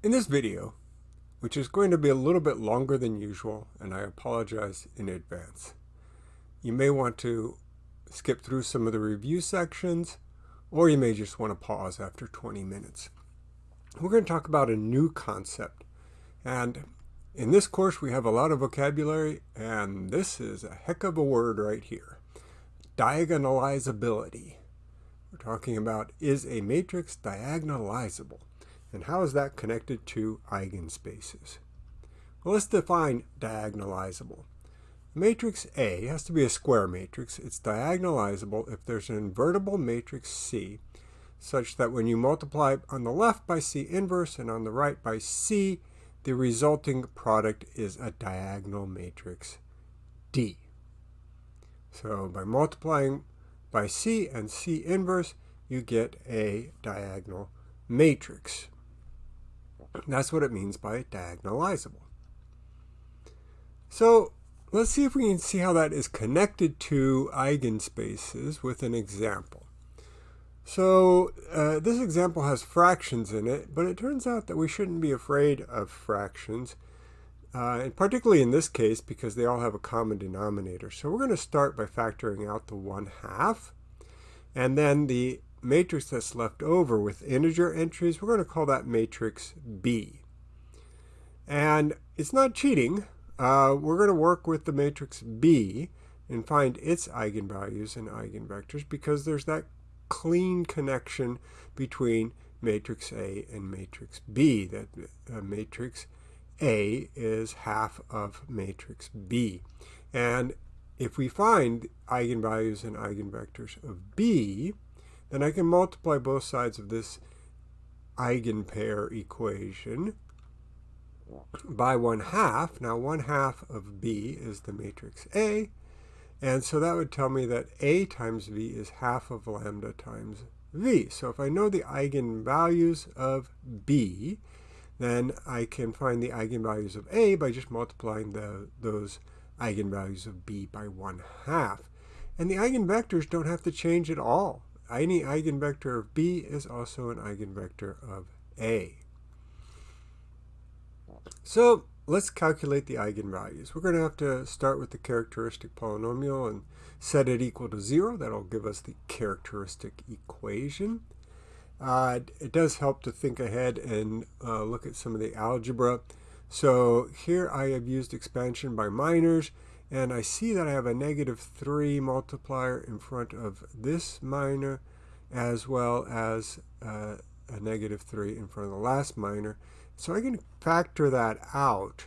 In this video, which is going to be a little bit longer than usual, and I apologize in advance, you may want to skip through some of the review sections, or you may just want to pause after 20 minutes. We're going to talk about a new concept, and in this course we have a lot of vocabulary, and this is a heck of a word right here. Diagonalizability. We're talking about is a matrix diagonalizable? And how is that connected to eigenspaces? Well, let's define diagonalizable. Matrix A has to be a square matrix. It's diagonalizable if there's an invertible matrix C such that when you multiply on the left by C inverse and on the right by C, the resulting product is a diagonal matrix D. So by multiplying by C and C inverse, you get a diagonal matrix. That's what it means by diagonalizable. So let's see if we can see how that is connected to eigenspaces with an example. So uh, this example has fractions in it, but it turns out that we shouldn't be afraid of fractions, uh, and particularly in this case because they all have a common denominator. So we're going to start by factoring out the 1 half, and then the matrix that's left over with integer entries, we're going to call that matrix B. And it's not cheating. Uh, we're going to work with the matrix B and find its eigenvalues and eigenvectors because there's that clean connection between matrix A and matrix B, that uh, matrix A is half of matrix B. And if we find eigenvalues and eigenvectors of B, then I can multiply both sides of this eigenpair equation by 1 half. Now 1 half of B is the matrix A, and so that would tell me that A times V is half of lambda times V. So if I know the eigenvalues of B, then I can find the eigenvalues of A by just multiplying the, those eigenvalues of B by 1 half. And the eigenvectors don't have to change at all any eigenvector of B is also an eigenvector of A. So let's calculate the eigenvalues. We're going to have to start with the characteristic polynomial and set it equal to 0. That'll give us the characteristic equation. Uh, it does help to think ahead and uh, look at some of the algebra. So here I have used expansion by minors and I see that I have a negative 3 multiplier in front of this minor as well as uh, a negative 3 in front of the last minor. So I can factor that out.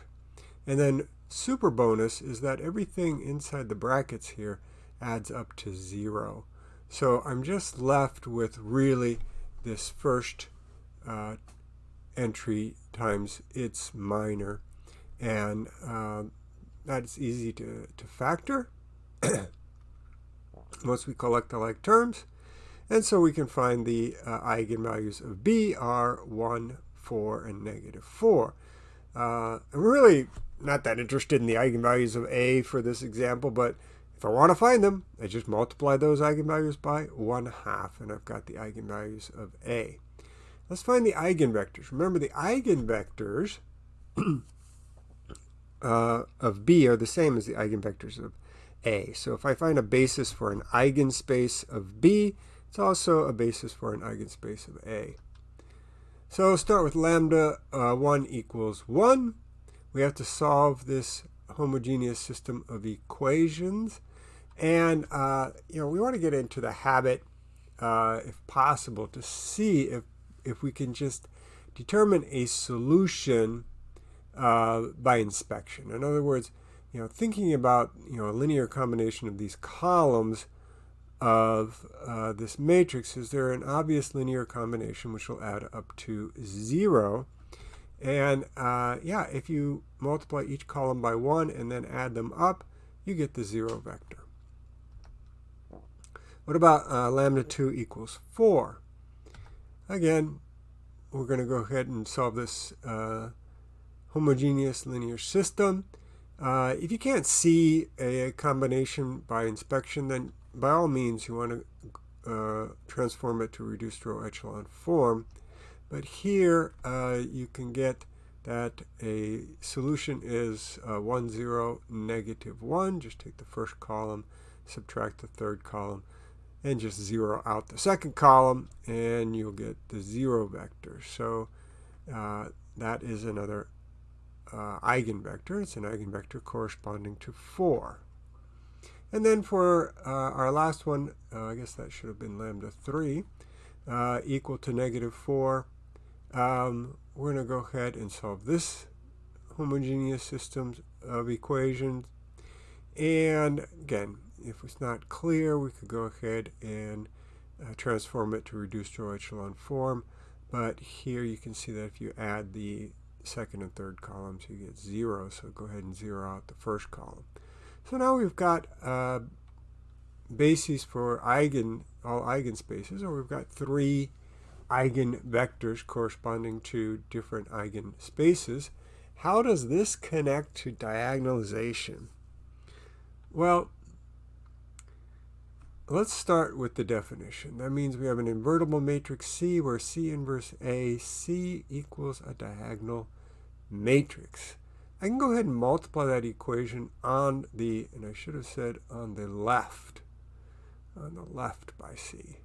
And then super bonus is that everything inside the brackets here adds up to 0. So I'm just left with really this first uh, entry times its minor. And uh, that's easy to, to factor once we collect the like terms. And so we can find the uh, eigenvalues of B are 1, 4, and negative 4. Uh, I'm really not that interested in the eigenvalues of A for this example, but if I want to find them, I just multiply those eigenvalues by 1 half, and I've got the eigenvalues of A. Let's find the eigenvectors. Remember, the eigenvectors uh, of B are the same as the eigenvectors of A. So if I find a basis for an eigenspace of B, it's also a basis for an eigenspace of A. So start with lambda uh, 1 equals 1. We have to solve this homogeneous system of equations. And, uh, you know, we want to get into the habit, uh, if possible, to see if, if we can just determine a solution uh, by inspection. In other words, you know, thinking about you know a linear combination of these columns of uh, this matrix, is there an obvious linear combination which will add up to zero? And uh, yeah, if you multiply each column by one and then add them up, you get the zero vector. What about uh, lambda 2 equals 4? Again, we're going to go ahead and solve this uh, homogeneous linear system. Uh, if you can't see a combination by inspection, then by all means you want to uh, transform it to reduced row echelon form. But here uh, you can get that a solution is uh, 1, 0, negative 1. Just take the first column, subtract the third column, and just zero out the second column, and you'll get the 0 vector. So uh, that is another uh, eigenvector. It's an eigenvector corresponding to 4. And then for uh, our last one, uh, I guess that should have been lambda 3, uh, equal to negative 4. Um, we're going to go ahead and solve this homogeneous system of equations. And again, if it's not clear, we could go ahead and uh, transform it to reduced row echelon form. But here you can see that if you add the second and third columns, you get 0. So go ahead and zero out the first column. So now we've got uh, bases for eigen, all eigenspaces, or we've got three eigenvectors corresponding to different eigenspaces. How does this connect to diagonalization? Well, let's start with the definition. That means we have an invertible matrix C where C inverse A, C equals a diagonal matrix. I can go ahead and multiply that equation on the, and I should have said on the left, on the left by C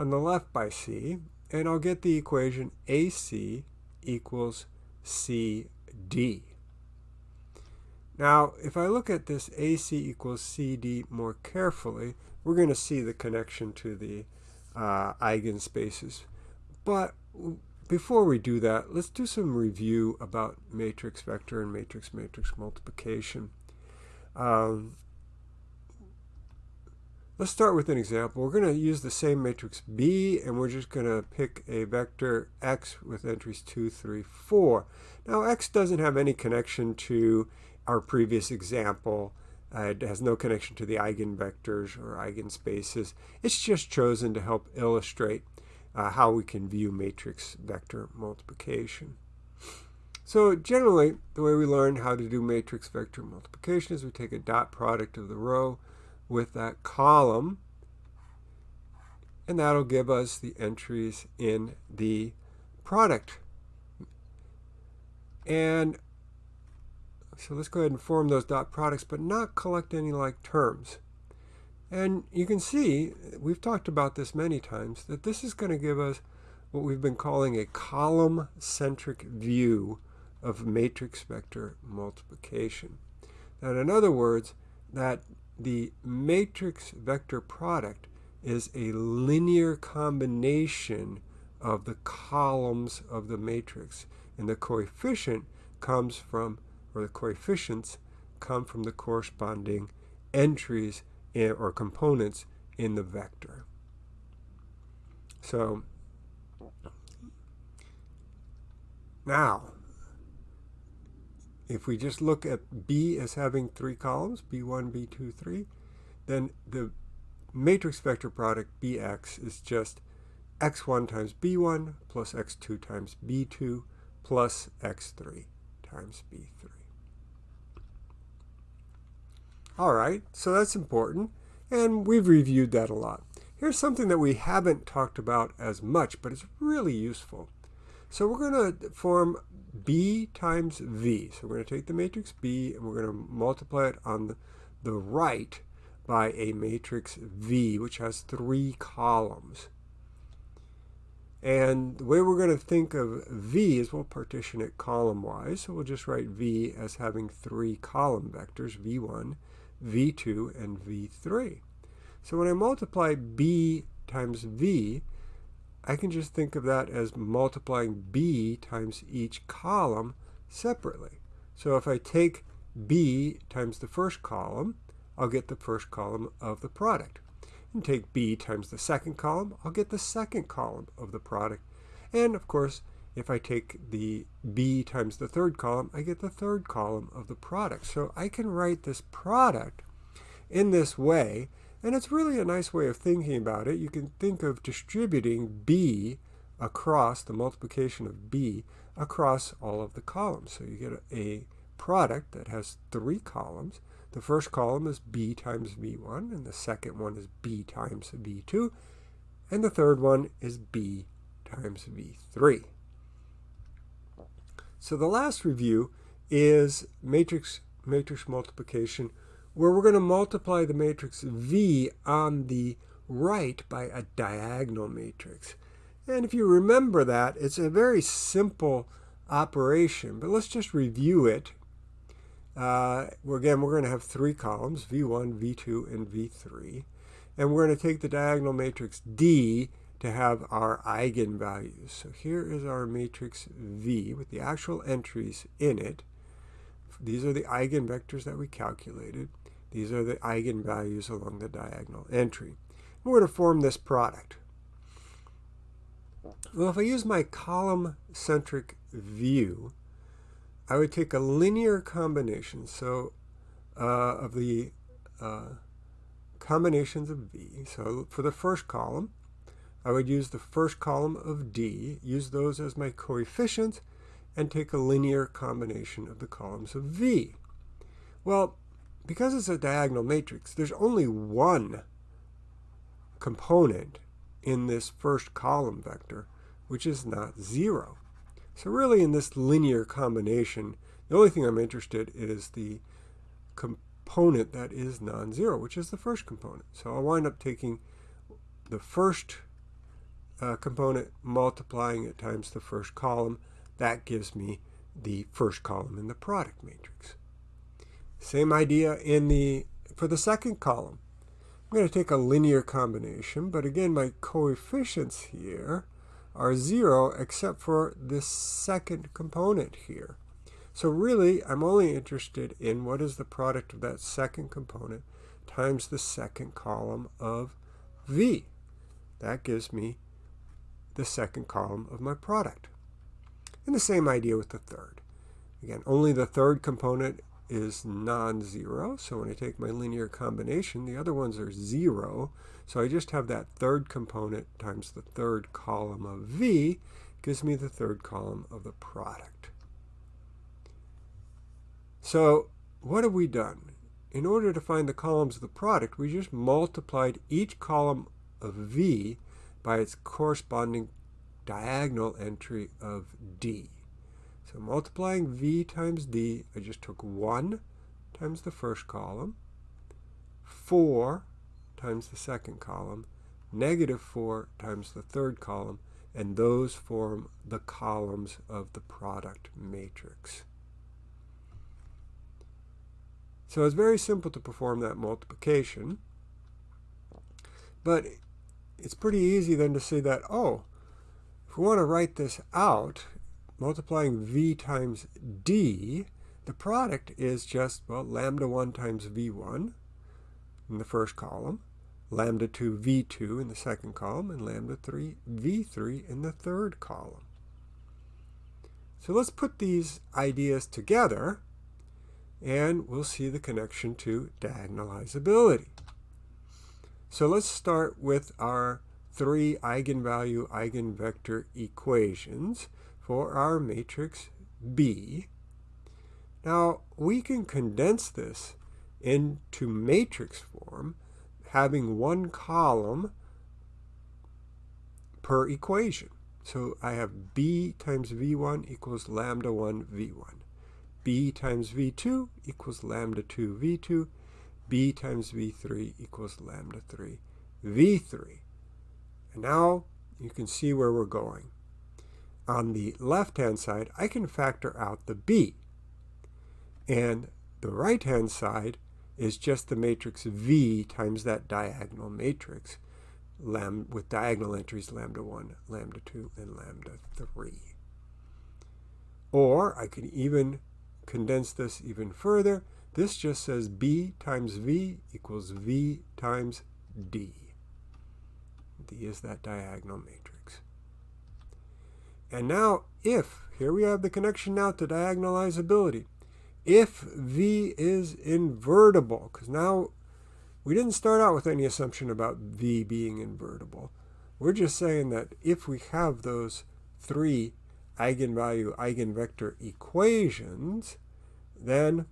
on the left by c, and I'll get the equation AC equals CD. Now, if I look at this AC equals CD more carefully, we're going to see the connection to the uh, eigenspaces. But before we do that, let's do some review about matrix vector and matrix-matrix multiplication. Um, Let's start with an example. We're going to use the same matrix B, and we're just going to pick a vector x with entries 2, 3, 4. Now, x doesn't have any connection to our previous example. Uh, it has no connection to the eigenvectors or eigenspaces. It's just chosen to help illustrate uh, how we can view matrix vector multiplication. So generally, the way we learn how to do matrix vector multiplication is we take a dot product of the row with that column and that'll give us the entries in the product. And so let's go ahead and form those dot products, but not collect any like terms. And you can see, we've talked about this many times, that this is going to give us what we've been calling a column-centric view of matrix vector multiplication. And in other words, that the matrix vector product is a linear combination of the columns of the matrix. And the coefficient comes from, or the coefficients come from the corresponding entries or components in the vector. So now if we just look at B as having three columns, B1, B2, 3, then the matrix vector product Bx is just x1 times b1 plus x2 times b2 plus x3 times b3. All right, so that's important, and we've reviewed that a lot. Here's something that we haven't talked about as much, but it's really useful. So we're going to form B times V. So we're going to take the matrix B and we're going to multiply it on the, the right by a matrix V, which has three columns. And the way we're going to think of V is we'll partition it column-wise. So we'll just write V as having three column vectors, V1, V2, and V3. So when I multiply B times V, I can just think of that as multiplying b times each column separately. So if I take b times the first column, I'll get the first column of the product. And take b times the second column, I'll get the second column of the product. And of course, if I take the b times the third column, I get the third column of the product. So I can write this product in this way and it's really a nice way of thinking about it. You can think of distributing B across the multiplication of B across all of the columns. So you get a, product that has three columns. The first column is B times V1, and the second one is B times V2, and the third one is B times V3. So the last review is matrix matrix multiplication where we're going to multiply the matrix V on the right by a diagonal matrix. And if you remember that, it's a very simple operation, but let's just review it. Uh, again, we're going to have three columns, V1, V2, and V3. And we're going to take the diagonal matrix D to have our eigenvalues. So here is our matrix V with the actual entries in it. These are the eigenvectors that we calculated. These are the eigenvalues along the diagonal entry. We're going to form this product. Well, if I use my column-centric view, I would take a linear combination so uh, of the uh, combinations of V. So for the first column, I would use the first column of D, use those as my coefficients, and take a linear combination of the columns of V. Well, because it's a diagonal matrix, there's only one component in this first column vector, which is not zero. So really in this linear combination, the only thing I'm interested in is the component that is non-zero, which is the first component. So I'll wind up taking the first uh, component, multiplying it times the first column. That gives me the first column in the product matrix. Same idea in the for the second column. I'm going to take a linear combination, but again, my coefficients here are zero except for this second component here. So really, I'm only interested in what is the product of that second component times the second column of V. That gives me the second column of my product. And the same idea with the third. Again, only the third component is non-zero. So when I take my linear combination, the other ones are zero. So I just have that third component times the third column of V gives me the third column of the product. So what have we done? In order to find the columns of the product, we just multiplied each column of V by its corresponding diagonal entry of D. So multiplying V times D, I just took 1 times the first column, 4 times the second column, negative 4 times the third column, and those form the columns of the product matrix. So it's very simple to perform that multiplication, but it's pretty easy then to see that, oh, if we want to write this out, multiplying v times d, the product is just, well, lambda 1 times v1 in the first column, lambda 2 v2 in the second column, and lambda 3 v3 in the third column. So let's put these ideas together, and we'll see the connection to diagonalizability. So let's start with our three eigenvalue eigenvector equations for our matrix B. Now, we can condense this into matrix form, having one column per equation. So I have B times V1 equals lambda 1 V1. B times V2 equals lambda 2 V2. B times V3 equals lambda 3 V3. And now you can see where we're going on the left-hand side, I can factor out the b. And the right-hand side is just the matrix V times that diagonal matrix with diagonal entries lambda 1, lambda 2, and lambda 3. Or I can even condense this even further. This just says B times V equals V times D. D is that diagonal matrix. And now if, here we have the connection now to diagonalizability. If V is invertible, because now we didn't start out with any assumption about V being invertible. We're just saying that if we have those three eigenvalue eigenvector equations, then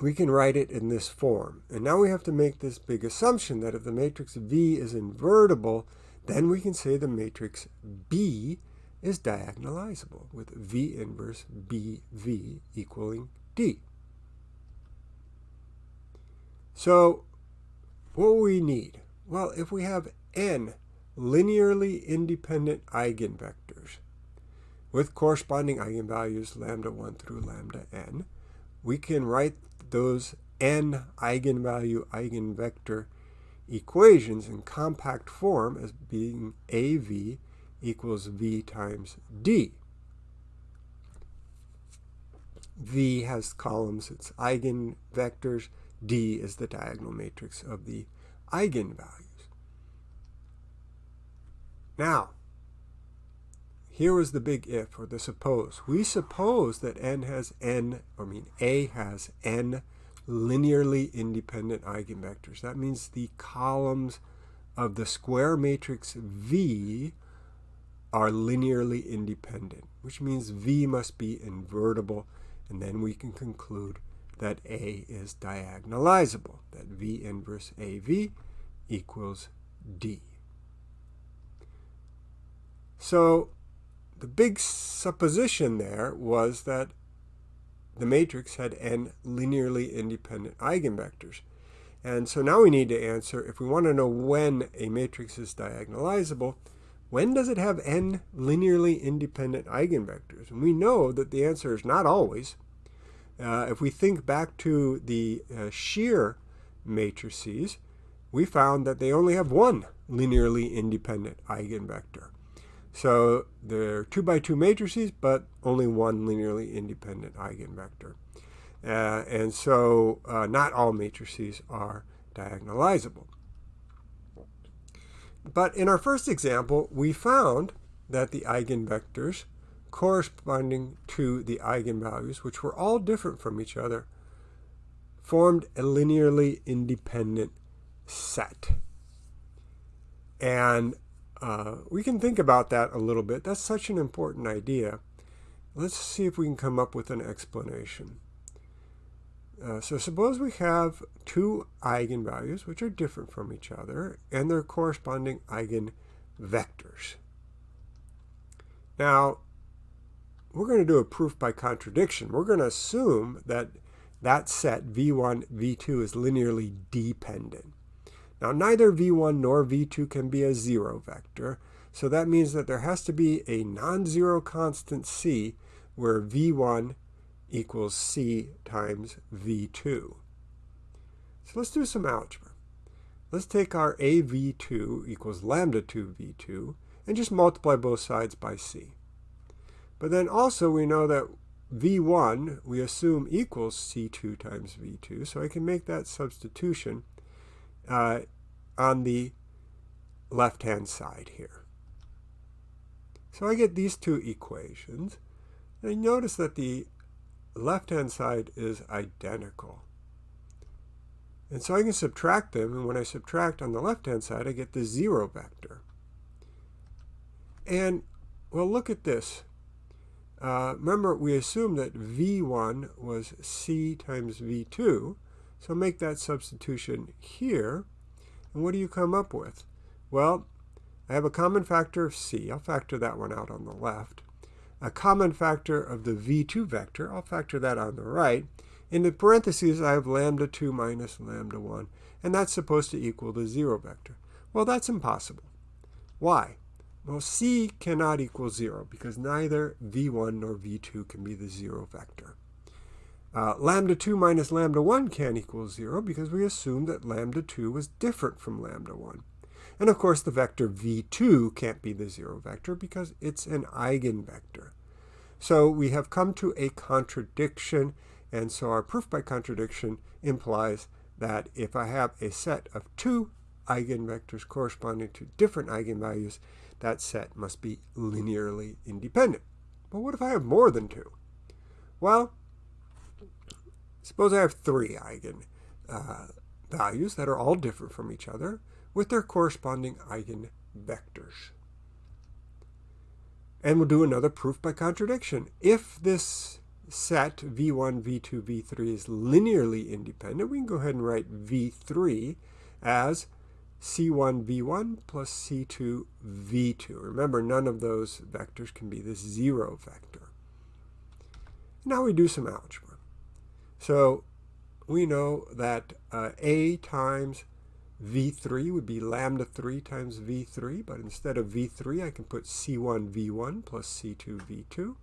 we can write it in this form. And now we have to make this big assumption that if the matrix V is invertible, then we can say the matrix B is diagonalizable with V inverse BV equaling D. So what we need? Well, if we have n linearly independent eigenvectors with corresponding eigenvalues lambda 1 through lambda n, we can write those n eigenvalue eigenvector equations in compact form as being AV equals V times D. V has columns, it's eigenvectors. D is the diagonal matrix of the eigenvalues. Now, here is the big if, or the suppose. We suppose that n has n, I mean A has n linearly independent eigenvectors. That means the columns of the square matrix V are linearly independent, which means V must be invertible, and then we can conclude that A is diagonalizable, that V inverse AV equals D. So the big supposition there was that the matrix had n linearly independent eigenvectors. And so now we need to answer, if we want to know when a matrix is diagonalizable, when does it have n linearly independent eigenvectors? And we know that the answer is not always. Uh, if we think back to the uh, shear matrices, we found that they only have one linearly independent eigenvector. So they're 2 by 2 matrices, but only one linearly independent eigenvector. Uh, and so uh, not all matrices are diagonalizable. But in our first example, we found that the eigenvectors corresponding to the eigenvalues, which were all different from each other, formed a linearly independent set. And uh, we can think about that a little bit. That's such an important idea. Let's see if we can come up with an explanation. Uh, so suppose we have two eigenvalues which are different from each other and their corresponding eigenvectors. Now, we're going to do a proof by contradiction. We're going to assume that that set v1, v2 is linearly dependent. Now, neither v1 nor v2 can be a zero vector, so that means that there has to be a non-zero constant c where v1 equals c times v2. So let's do some algebra. Let's take our AV2 equals lambda 2 v2 and just multiply both sides by c. But then also we know that v1 we assume equals c2 times v2, so I can make that substitution uh, on the left-hand side here. So I get these two equations. And notice that the left-hand side is identical. And so I can subtract them, and when I subtract on the left-hand side, I get the zero vector. And, well, look at this. Uh, remember, we assumed that v1 was c times v2, so make that substitution here. And what do you come up with? Well, I have a common factor of c. I'll factor that one out on the left. A common factor of the v2 vector. I'll factor that on the right. In the parentheses, I have lambda 2 minus lambda 1, and that's supposed to equal the 0 vector. Well, that's impossible. Why? Well, c cannot equal 0 because neither v1 nor v2 can be the 0 vector. Uh, lambda 2 minus lambda 1 can't equal 0 because we assumed that lambda 2 was different from lambda 1. And of course, the vector v2 can't be the 0 vector because it's an eigenvector. So we have come to a contradiction, and so our proof by contradiction implies that if I have a set of two eigenvectors corresponding to different eigenvalues, that set must be linearly independent. But what if I have more than two? Well, suppose I have three eigenvalues uh, that are all different from each other with their corresponding eigenvectors. And we'll do another proof by contradiction. If this set v1, v2, v3 is linearly independent, we can go ahead and write v3 as c1 v1 plus c2 v2. Remember, none of those vectors can be the zero vector. Now we do some algebra. So we know that uh, a times v3 would be lambda 3 times v3, but instead of v3, I can put c1 v1 plus c2 v2.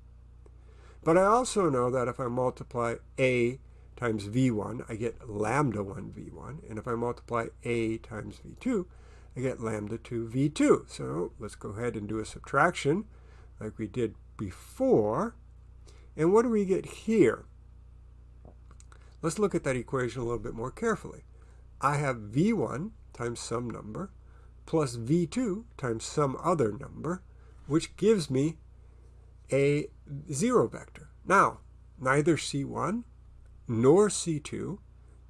But I also know that if I multiply a times v1, I get lambda 1 v1. And if I multiply a times v2, I get lambda 2 v2. So let's go ahead and do a subtraction like we did before. And what do we get here? Let's look at that equation a little bit more carefully. I have v1 times some number plus v2 times some other number, which gives me a zero vector. Now, neither c1 nor c2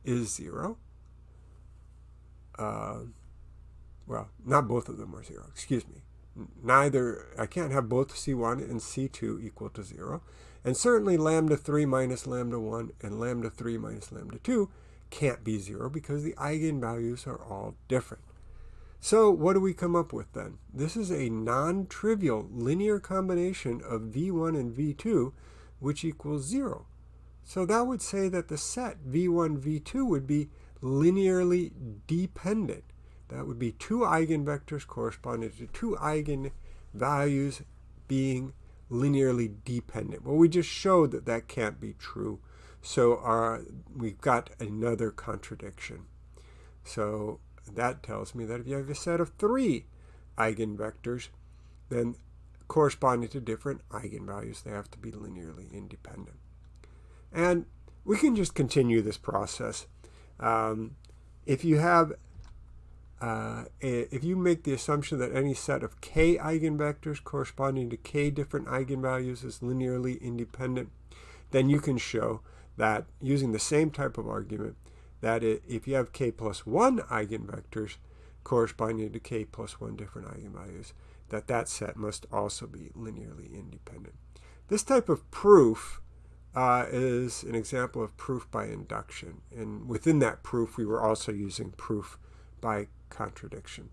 is 0. Uh, well, not both of them are 0, excuse me. Neither, I can't have both c1 and c2 equal to 0. And certainly lambda 3 minus lambda 1 and lambda 3 minus lambda 2 can't be 0 because the eigenvalues are all different. So what do we come up with then? This is a non-trivial linear combination of v1 and v2 which equals 0. So that would say that the set v1, v2 would be linearly dependent. That would be two eigenvectors corresponding to two eigenvalues being linearly dependent. Well, we just showed that that can't be true. So our, we've got another contradiction. So that tells me that if you have a set of three eigenvectors, then corresponding to different eigenvalues, they have to be linearly independent. And we can just continue this process. Um, if you have, uh, if you make the assumption that any set of k eigenvectors corresponding to k different eigenvalues is linearly independent, then you can show that using the same type of argument, that if you have k plus 1 eigenvectors corresponding to k plus 1 different eigenvalues, that that set must also be linearly independent. This type of proof uh, is an example of proof by induction. And within that proof, we were also using proof by contradiction.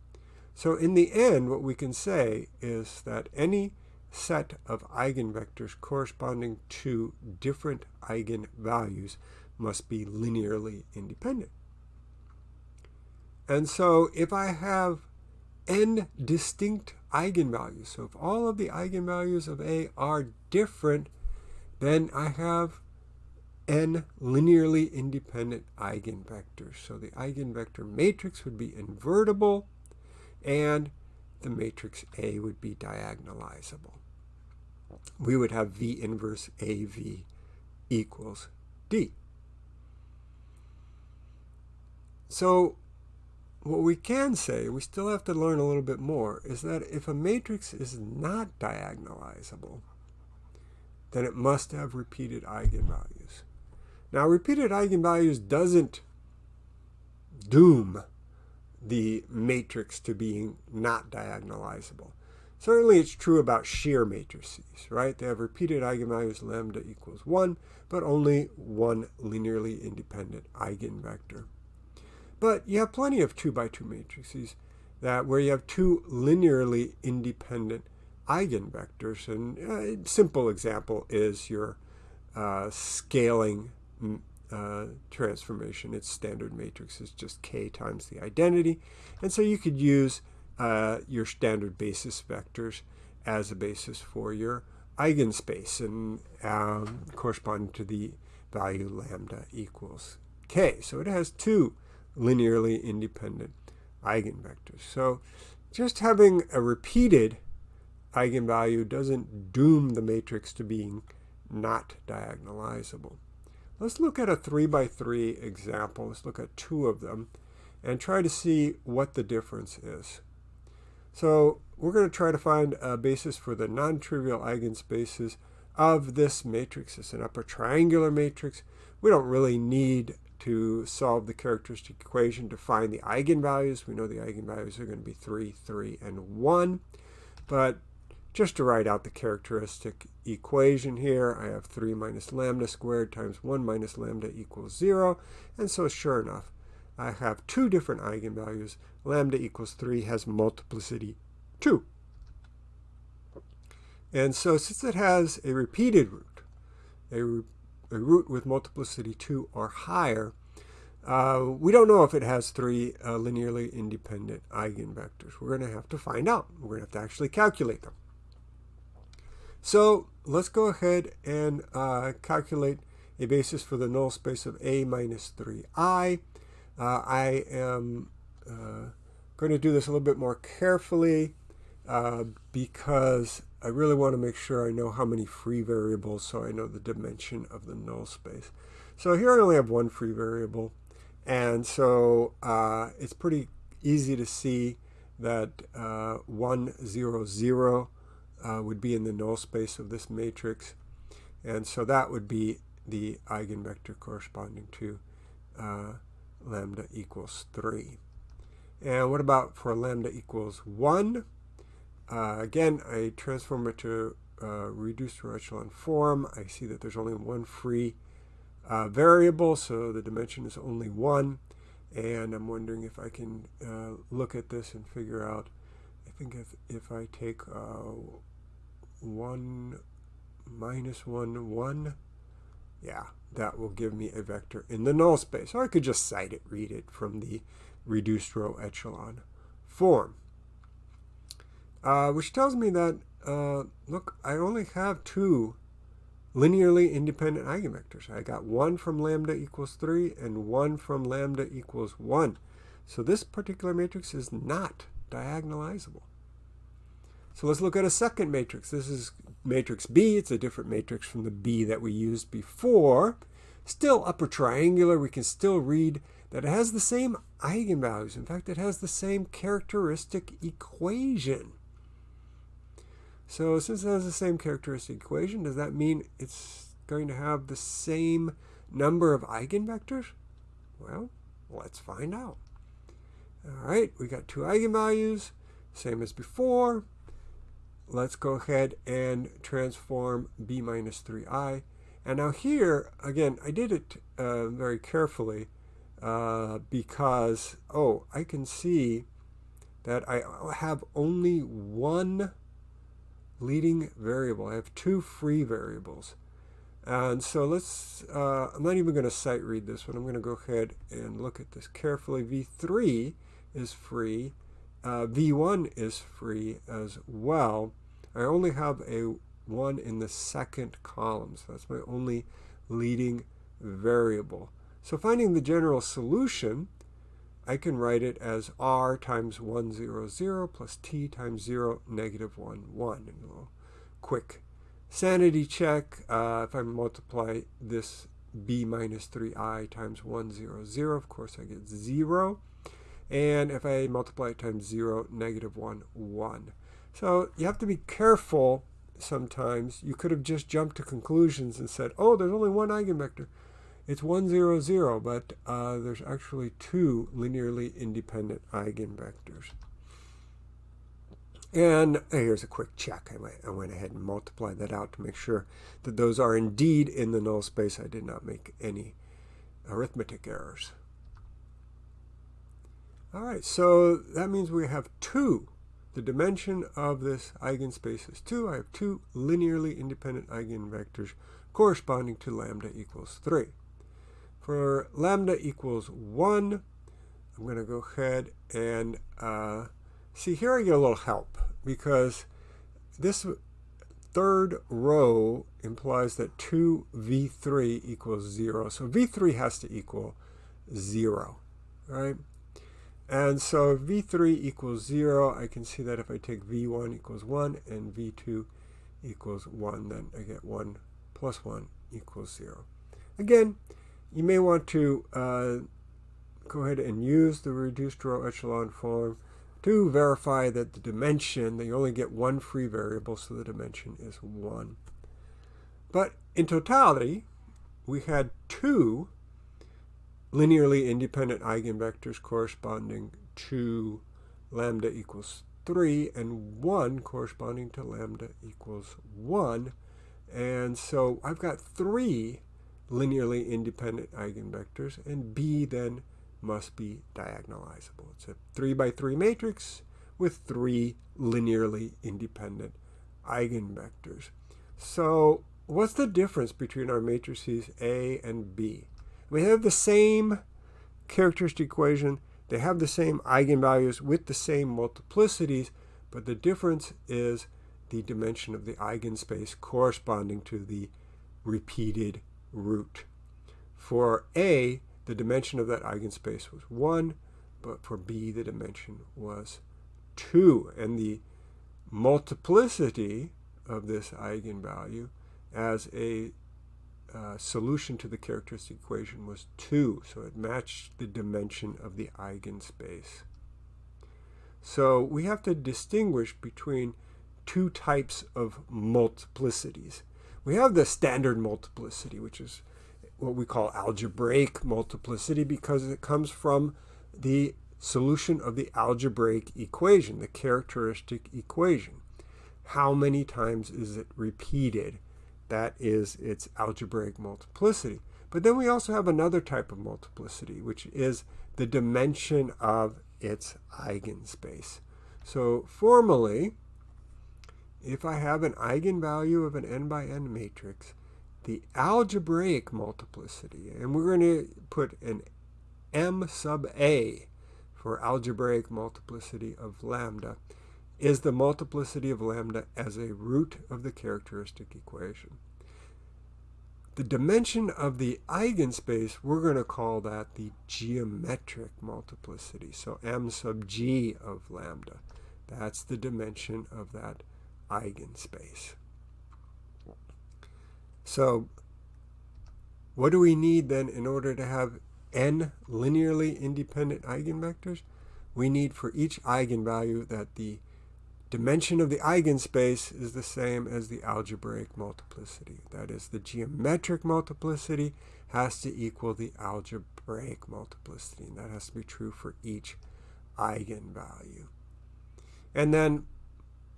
So in the end, what we can say is that any set of eigenvectors corresponding to different eigenvalues must be linearly independent. And so if I have n distinct eigenvalues, so if all of the eigenvalues of A are different, then I have n linearly independent eigenvectors. So the eigenvector matrix would be invertible, and the matrix A would be diagonalizable. We would have V inverse AV equals D. So what we can say, we still have to learn a little bit more, is that if a matrix is not diagonalizable, then it must have repeated eigenvalues. Now, repeated eigenvalues doesn't doom the matrix to being not diagonalizable. Certainly it's true about shear matrices, right? They have repeated eigenvalues lambda equals 1, but only one linearly independent eigenvector. But you have plenty of 2 by 2 matrices that where you have two linearly independent eigenvectors. And a simple example is your uh, scaling uh, transformation. Its standard matrix is just k times the identity. And so you could use uh, your standard basis vectors as a basis for your eigenspace and um, corresponding to the value lambda equals k. So it has two linearly independent eigenvectors. So just having a repeated eigenvalue doesn't doom the matrix to being not diagonalizable. Let's look at a 3 by 3 example. Let's look at two of them and try to see what the difference is. So we're going to try to find a basis for the non-trivial eigenspaces of this matrix. It's an upper triangular matrix. We don't really need to solve the characteristic equation to find the eigenvalues. We know the eigenvalues are going to be 3, 3, and 1. But just to write out the characteristic equation here, I have 3 minus lambda squared times 1 minus lambda equals 0. And so sure enough, I have two different eigenvalues. Lambda equals 3 has multiplicity 2. And so since it has a repeated root, a, a root with multiplicity 2 or higher, uh, we don't know if it has three uh, linearly independent eigenvectors. We're going to have to find out. We're going to have to actually calculate them. So let's go ahead and uh, calculate a basis for the null space of A minus 3i. Uh, I am uh, going to do this a little bit more carefully uh, because I really want to make sure I know how many free variables so I know the dimension of the null space. So here I only have one free variable. And so uh, it's pretty easy to see that uh, 1, 0, 0 uh, would be in the null space of this matrix. And so that would be the eigenvector corresponding to uh, lambda equals 3. And what about for lambda equals 1? Uh, again, I transform it to uh, reduced row echelon form. I see that there's only one free uh, variable, so the dimension is only one. And I'm wondering if I can uh, look at this and figure out, I think if, if I take uh, 1 minus 1, 1, yeah, that will give me a vector in the null space. Or I could just cite it, read it from the reduced row echelon form. Uh, which tells me that, uh, look, I only have two linearly independent eigenvectors. I got one from lambda equals 3 and one from lambda equals 1. So this particular matrix is not diagonalizable. So let's look at a second matrix. This is matrix B. It's a different matrix from the B that we used before. Still upper triangular. We can still read that it has the same eigenvalues. In fact, it has the same characteristic equation. So since it has the same characteristic equation, does that mean it's going to have the same number of eigenvectors? Well, let's find out. All right, we got two eigenvalues, same as before. Let's go ahead and transform b minus 3i. And now here, again, I did it uh, very carefully uh, because, oh, I can see that I have only one leading variable. I have two free variables. And so let's, uh, I'm not even going to sight read this one. I'm going to go ahead and look at this carefully. V3 is free. Uh, V1 is free as well. I only have a 1 in the second column, so that's my only leading variable. So finding the general solution, I can write it as r times 1, 0, 0 plus t times 0, negative 1, 1. And a little quick sanity check. Uh, if I multiply this b minus 3i times 1, 0, 0, of course I get 0. And if I multiply it times 0, negative 1, 1. So you have to be careful sometimes. You could have just jumped to conclusions and said, oh, there's only one eigenvector. It's 1, 0, 0, but uh, there's actually two linearly independent eigenvectors. And here's a quick check. I went, I went ahead and multiplied that out to make sure that those are indeed in the null space. I did not make any arithmetic errors. All right, so that means we have two. The dimension of this eigenspace is 2. I have two linearly independent eigenvectors corresponding to lambda equals 3. For lambda equals 1, I'm going to go ahead and uh, see here I get a little help because this third row implies that 2v3 equals 0. So v3 has to equal 0, right? And so v3 equals 0, I can see that if I take v1 equals 1 and v2 equals 1, then I get 1 plus 1 equals 0. Again, you may want to uh, go ahead and use the reduced row echelon form to verify that the dimension, that you only get one free variable, so the dimension is 1. But in totality, we had two linearly independent eigenvectors corresponding to lambda equals 3 and 1 corresponding to lambda equals 1. And so I've got three linearly independent eigenvectors, and B then must be diagonalizable. It's a 3 by 3 matrix with three linearly independent eigenvectors. So what's the difference between our matrices A and B? We have the same characteristic equation. They have the same eigenvalues with the same multiplicities, but the difference is the dimension of the eigenspace corresponding to the repeated root. For A, the dimension of that eigenspace was 1, but for B, the dimension was 2. And the multiplicity of this eigenvalue as a uh, solution to the characteristic equation was 2. So it matched the dimension of the eigenspace. So we have to distinguish between two types of multiplicities. We have the standard multiplicity, which is what we call algebraic multiplicity because it comes from the solution of the algebraic equation, the characteristic equation. How many times is it repeated? That is its algebraic multiplicity. But then we also have another type of multiplicity, which is the dimension of its eigenspace. So formally, if I have an eigenvalue of an n by n matrix, the algebraic multiplicity, and we're going to put an m sub a for algebraic multiplicity of lambda, is the multiplicity of lambda as a root of the characteristic equation. The dimension of the eigenspace, we're going to call that the geometric multiplicity. So m sub g of lambda. That's the dimension of that eigenspace. So what do we need then in order to have n linearly independent eigenvectors? We need for each eigenvalue that the dimension of the eigenspace is the same as the algebraic multiplicity. That is, the geometric multiplicity has to equal the algebraic multiplicity. And that has to be true for each eigenvalue. And then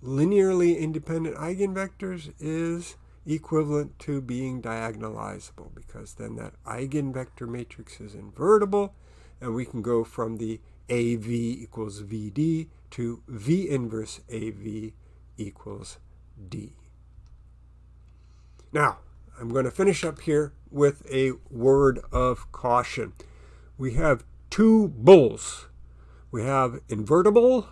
linearly independent eigenvectors is equivalent to being diagonalizable because then that eigenvector matrix is invertible and we can go from the AV equals VD to V inverse AV equals D. Now, I'm going to finish up here with a word of caution. We have two bulls. We have invertible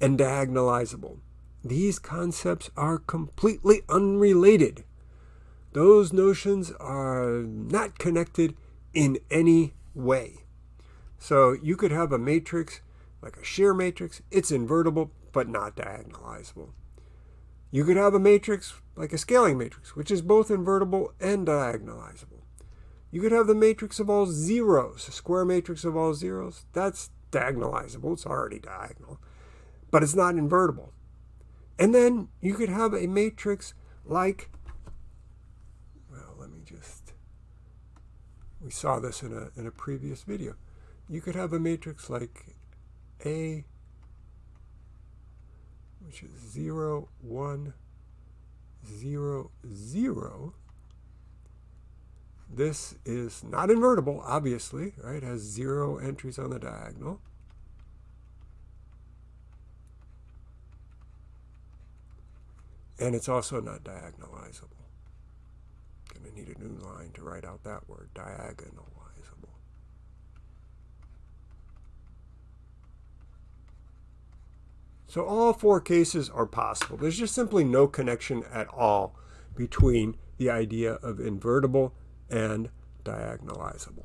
and diagonalizable. These concepts are completely unrelated. Those notions are not connected in any way. So you could have a matrix, like a shear matrix, it's invertible, but not diagonalizable. You could have a matrix like a scaling matrix, which is both invertible and diagonalizable. You could have the matrix of all zeros, a square matrix of all zeros. That's diagonalizable. It's already diagonal. But it's not invertible. And then you could have a matrix like, well, let me just, we saw this in a, in a previous video. You could have a matrix like A, which is 0, 1, 0, 0. This is not invertible, obviously, right? It has zero entries on the diagonal. And it's also not diagonalizable. Going to need a new line to write out that word, diagonalizable. So all four cases are possible. There's just simply no connection at all between the idea of invertible and diagonalizable.